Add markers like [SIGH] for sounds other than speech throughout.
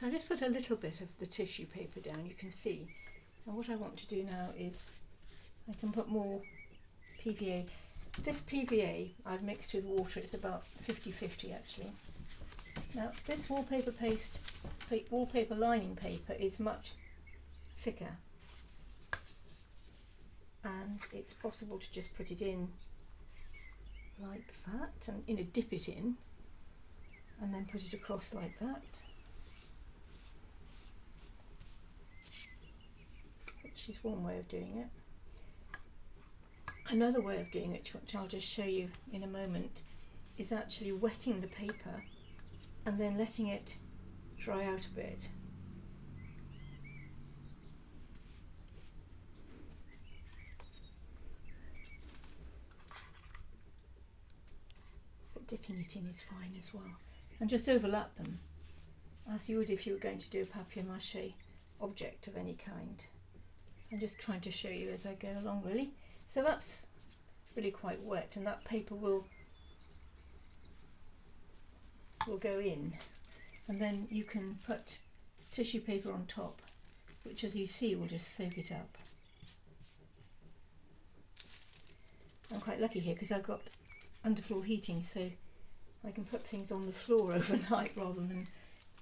So I just put a little bit of the tissue paper down, you can see. And what I want to do now is I can put more PVA. This PVA I've mixed with water, it's about 50-50 actually. Now this wallpaper paste, wallpaper lining paper is much thicker and it's possible to just put it in like that and you know dip it in and then put it across like that is one way of doing it another way of doing it which I'll just show you in a moment is actually wetting the paper and then letting it dry out a bit dipping it in is fine as well. And just overlap them as you would if you were going to do a papier-mâché object of any kind. I'm just trying to show you as I go along really. So that's really quite wet and that paper will will go in and then you can put tissue paper on top which as you see will just soak it up. I'm quite lucky here because I've got underfloor heating so I can put things on the floor [LAUGHS] overnight rather than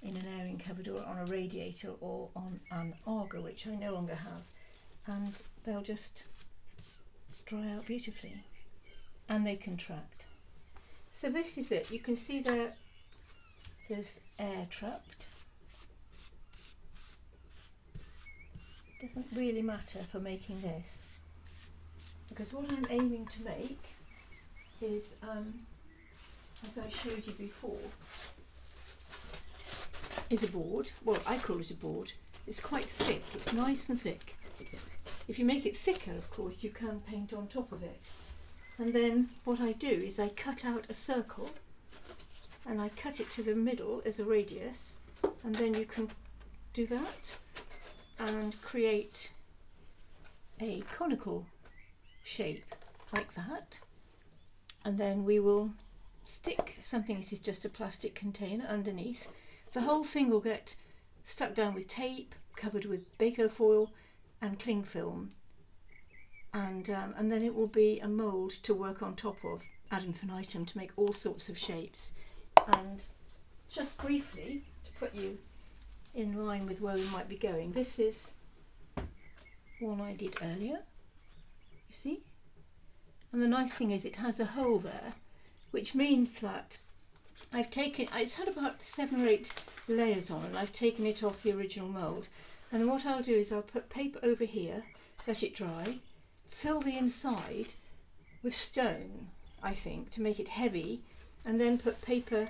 in an airing cupboard or on a radiator or on an Aga which I no longer have and they'll just dry out beautifully and they contract. So this is it, you can see there there's air trapped. Doesn't really matter for making this because what I'm aiming to make is, um, as I showed you before, is a board. Well, I call it a board. It's quite thick. It's nice and thick. If you make it thicker, of course, you can paint on top of it. And then what I do is I cut out a circle and I cut it to the middle as a radius and then you can do that and create a conical shape like that and then we will stick something, this is just a plastic container underneath. The whole thing will get stuck down with tape, covered with Bacofoil and cling film. And, um, and then it will be a mould to work on top of ad infinitum to make all sorts of shapes. And just briefly to put you in line with where we might be going this is one I did earlier you see? And the nice thing is it has a hole there which means that I've taken it's had about seven or eight layers on and I've taken it off the original mould and what I'll do is I'll put paper over here let it dry fill the inside with stone I think to make it heavy and then put paper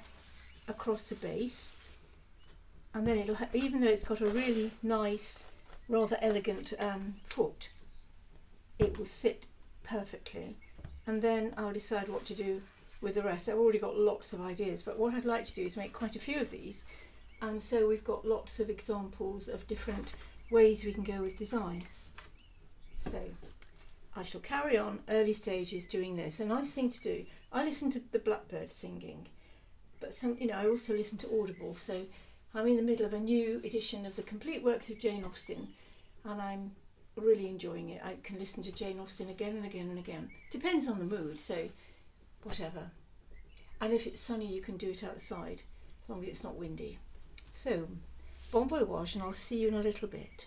across the base and then it'll even though it's got a really nice rather elegant um, foot it will sit perfectly and then I'll decide what to do with the rest. I've already got lots of ideas, but what I'd like to do is make quite a few of these. And so we've got lots of examples of different ways we can go with design. So I shall carry on early stages doing this. A nice thing to do, I listen to the blackbird singing, but some, you know, I also listen to Audible. So I'm in the middle of a new edition of the complete works of Jane Austen, and I'm really enjoying it. I can listen to Jane Austen again and again and again. Depends on the mood, so whatever. And if it's sunny, you can do it outside, as long as it's not windy. So, bon voyage, and I'll see you in a little bit.